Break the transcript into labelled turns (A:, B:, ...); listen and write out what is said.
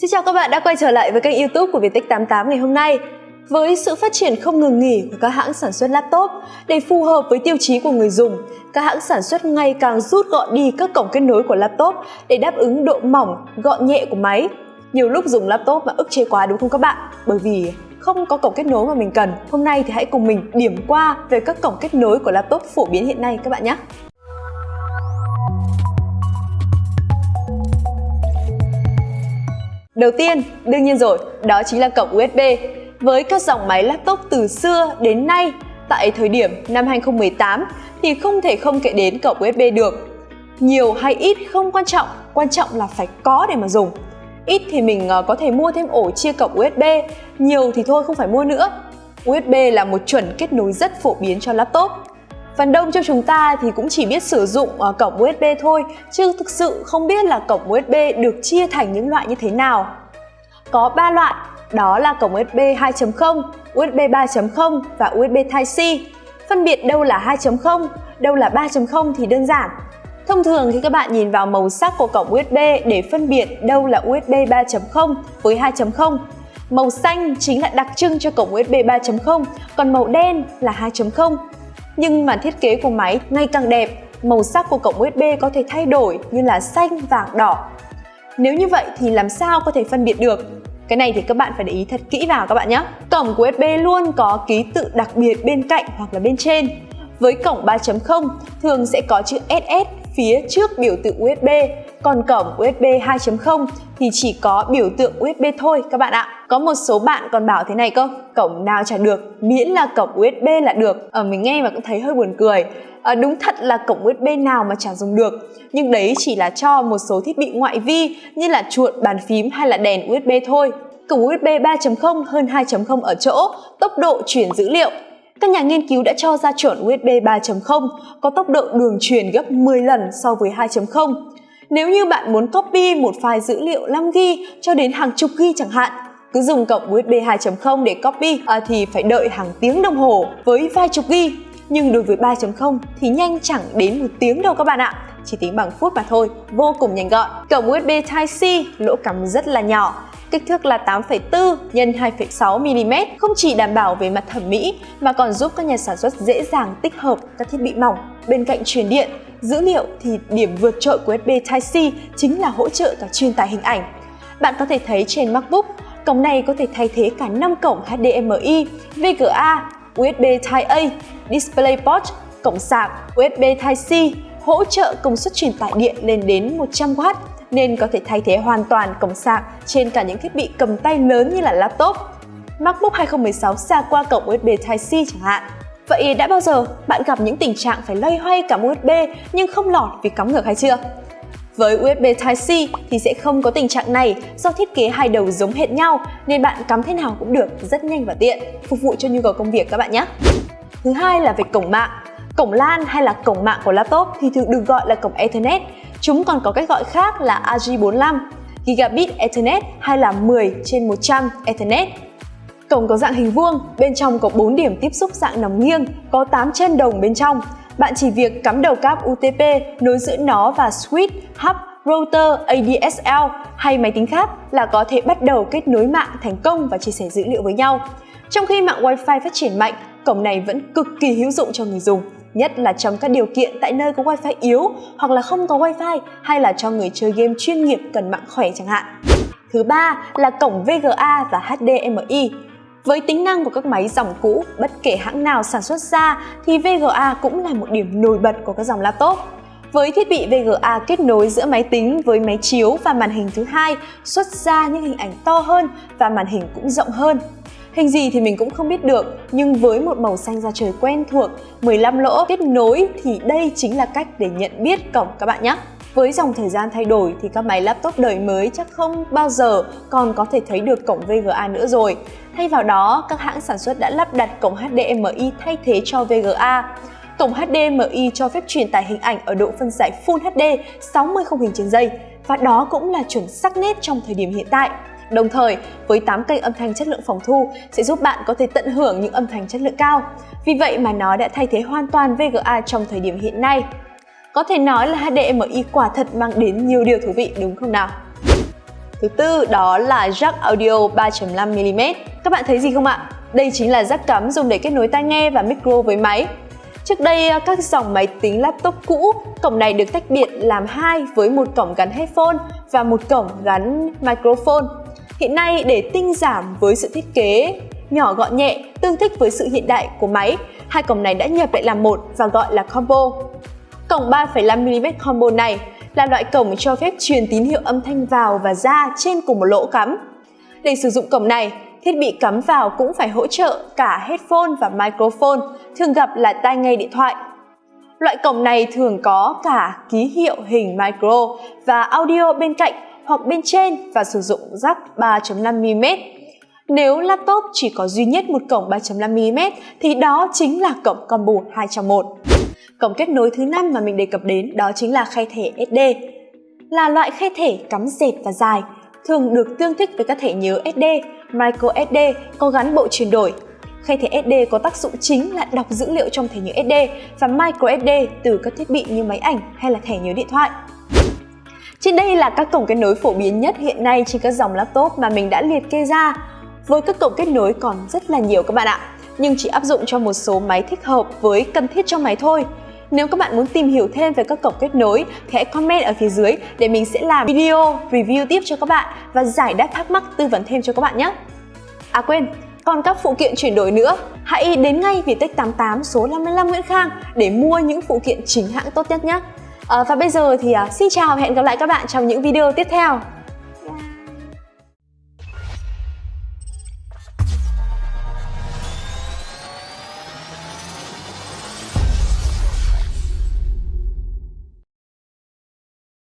A: Xin chào các bạn đã quay trở lại với kênh youtube của Viettech88 ngày hôm nay. Với sự phát triển không ngừng nghỉ của các hãng sản xuất laptop để phù hợp với tiêu chí của người dùng, các hãng sản xuất ngày càng rút gọn đi các cổng kết nối của laptop để đáp ứng độ mỏng, gọn nhẹ của máy. Nhiều lúc dùng laptop mà ức chế quá đúng không các bạn? Bởi vì không có cổng kết nối mà mình cần. Hôm nay thì hãy cùng mình điểm qua về các cổng kết nối của laptop phổ biến hiện nay các bạn nhé. Đầu tiên, đương nhiên rồi, đó chính là cổng USB. Với các dòng máy laptop từ xưa đến nay, tại thời điểm năm 2018 thì không thể không kể đến cổng USB được. Nhiều hay ít không quan trọng, quan trọng là phải có để mà dùng. Ít thì mình ờ, có thể mua thêm ổ chia cổng USB, nhiều thì thôi không phải mua nữa. USB là một chuẩn kết nối rất phổ biến cho laptop. Phần đông trong chúng ta thì cũng chỉ biết sử dụng ờ, cổng USB thôi, chứ thực sự không biết là cổng USB được chia thành những loại như thế nào. Có 3 loại, đó là cổng USB 2.0, USB 3.0 và USB Type-C. Phân biệt đâu là 2.0, đâu là 3.0 thì đơn giản. Thông thường khi các bạn nhìn vào màu sắc của cổng USB để phân biệt đâu là USB 3.0 với 2.0, màu xanh chính là đặc trưng cho cổng USB 3.0, còn màu đen là 2.0 nhưng mà thiết kế của máy ngày càng đẹp, màu sắc của cổng USB có thể thay đổi như là xanh, vàng, đỏ. Nếu như vậy thì làm sao có thể phân biệt được? Cái này thì các bạn phải để ý thật kỹ vào các bạn nhé. Cổng của USB luôn có ký tự đặc biệt bên cạnh hoặc là bên trên. Với cổng 3.0 thường sẽ có chữ SS phía trước biểu tượng USB, còn cổng USB 2.0 thì chỉ có biểu tượng USB thôi các bạn ạ. Có một số bạn còn bảo thế này cơ, cổng nào chả được, miễn là cổng USB là được. Ở mình nghe mà cũng thấy hơi buồn cười. À, đúng thật là cổng USB nào mà chẳng dùng được nhưng đấy chỉ là cho một số thiết bị ngoại vi như là chuột, bàn phím hay là đèn USB thôi. Cổng USB 3.0 hơn 2.0 ở chỗ tốc độ chuyển dữ liệu các nhà nghiên cứu đã cho ra chuẩn USB 3.0 có tốc độ đường truyền gấp 10 lần so với 2.0. Nếu như bạn muốn copy một file dữ liệu 5GB cho đến hàng chục GB chẳng hạn, cứ dùng cổng USB 2.0 để copy à, thì phải đợi hàng tiếng đồng hồ với vài chục GB. Nhưng đối với 3.0 thì nhanh chẳng đến một tiếng đâu các bạn ạ, chỉ tính bằng phút mà thôi, vô cùng nhanh gọn. Cổng USB Type-C lỗ cắm rất là nhỏ, kích thước là 8,4 x 2,6 mm không chỉ đảm bảo về mặt thẩm mỹ mà còn giúp các nhà sản xuất dễ dàng tích hợp các thiết bị mỏng. Bên cạnh truyền điện, dữ liệu thì điểm vượt trội của USB Type-C chính là hỗ trợ cả truyền tải hình ảnh. Bạn có thể thấy trên MacBook, cổng này có thể thay thế cả 5 cổng HDMI, VGA, USB Type-A, DisplayPort, cổng sạc, USB Type-C, hỗ trợ công suất truyền tải điện lên đến 100W nên có thể thay thế hoàn toàn cổng sạc trên cả những thiết bị cầm tay lớn như là laptop. MacBook 2016 sạc qua cổng USB Type-C chẳng hạn. Vậy đã bao giờ bạn gặp những tình trạng phải loay hoay cắm USB nhưng không lọt vì cắm ngược hay chưa? Với USB Type-C thì sẽ không có tình trạng này do thiết kế hai đầu giống hệt nhau nên bạn cắm thế nào cũng được rất nhanh và tiện, phục vụ cho nhu cầu công việc các bạn nhé. Thứ hai là về cổng mạng. Cổng LAN hay là cổng mạng của laptop thì thường được gọi là cổng Ethernet Chúng còn có cách gọi khác là AG45, Gigabit Ethernet hay là 10 trên 100 Ethernet. Cổng có dạng hình vuông, bên trong có 4 điểm tiếp xúc dạng nòng nghiêng, có 8 chân đồng bên trong. Bạn chỉ việc cắm đầu cáp UTP nối giữa nó và switch, hub, router, ADSL hay máy tính khác là có thể bắt đầu kết nối mạng thành công và chia sẻ dữ liệu với nhau. Trong khi mạng Wi-Fi phát triển mạnh, cổng này vẫn cực kỳ hữu dụng cho người dùng nhất là trong các điều kiện tại nơi có wifi yếu hoặc là không có wifi hay là cho người chơi game chuyên nghiệp cần mạng khỏe chẳng hạn. Thứ ba là cổng VGA và HDMI. Với tính năng của các máy dòng cũ, bất kể hãng nào sản xuất ra thì VGA cũng là một điểm nổi bật của các dòng laptop. Với thiết bị VGA kết nối giữa máy tính với máy chiếu và màn hình thứ hai xuất ra những hình ảnh to hơn và màn hình cũng rộng hơn. Hình gì thì mình cũng không biết được, nhưng với một màu xanh da trời quen thuộc, 15 lỗ kết nối thì đây chính là cách để nhận biết cổng các bạn nhé. Với dòng thời gian thay đổi thì các máy laptop đời mới chắc không bao giờ còn có thể thấy được cổng VGA nữa rồi. Thay vào đó, các hãng sản xuất đã lắp đặt cổng HDMI thay thế cho VGA. Cổng HDMI cho phép truyền tải hình ảnh ở độ phân giải Full HD 60 khung hình trên giây và đó cũng là chuẩn sắc nét trong thời điểm hiện tại. Đồng thời, với 8 kênh âm thanh chất lượng phòng thu sẽ giúp bạn có thể tận hưởng những âm thanh chất lượng cao. Vì vậy mà nó đã thay thế hoàn toàn VGA trong thời điểm hiện nay. Có thể nói là HDMI quả thật mang đến nhiều điều thú vị đúng không nào? Thứ tư đó là jack audio 3.5mm. Các bạn thấy gì không ạ? Đây chính là jack cắm dùng để kết nối tai nghe và micro với máy. Trước đây, à, các dòng máy tính laptop cũ, cổng này được tách biệt làm hai với một cổng gắn headphone và một cổng gắn microphone. Hiện nay, để tinh giảm với sự thiết kế nhỏ gọn nhẹ, tương thích với sự hiện đại của máy, hai cổng này đã nhập lại làm một và gọi là combo. Cổng 3,5mm combo này là loại cổng cho phép truyền tín hiệu âm thanh vào và ra trên cùng một lỗ cắm. Để sử dụng cổng này, thiết bị cắm vào cũng phải hỗ trợ cả headphone và microphone, thường gặp là tai nghe điện thoại. Loại cổng này thường có cả ký hiệu hình micro và audio bên cạnh hoặc bên trên và sử dụng jack 3.5mm. Nếu laptop chỉ có duy nhất một cổng 3.5mm thì đó chính là cổng combo 2 trong 1. Cổng kết nối thứ năm mà mình đề cập đến đó chính là khay thẻ SD. Là loại khay thẻ cắm dệt và dài, thường được tương thích với các thẻ nhớ SD, micro SD có gắn bộ chuyển đổi. Khay thẻ SD có tác dụng chính là đọc dữ liệu trong thẻ nhớ SD và micro SD từ các thiết bị như máy ảnh hay là thẻ nhớ điện thoại. Trên đây là các cổng kết nối phổ biến nhất hiện nay trên các dòng laptop mà mình đã liệt kê ra. Với các cổng kết nối còn rất là nhiều các bạn ạ, nhưng chỉ áp dụng cho một số máy thích hợp với cần thiết cho máy thôi. Nếu các bạn muốn tìm hiểu thêm về các cổng kết nối thì hãy comment ở phía dưới để mình sẽ làm video review tiếp cho các bạn và giải đáp thắc mắc tư vấn thêm cho các bạn nhé. À quên, còn các phụ kiện chuyển đổi nữa, hãy đến ngay Vitech 88 số 55 Nguyễn Khang để mua những phụ kiện chính hãng tốt nhất nhé. À, và bây giờ thì à, xin chào và hẹn gặp lại các bạn trong những video tiếp theo.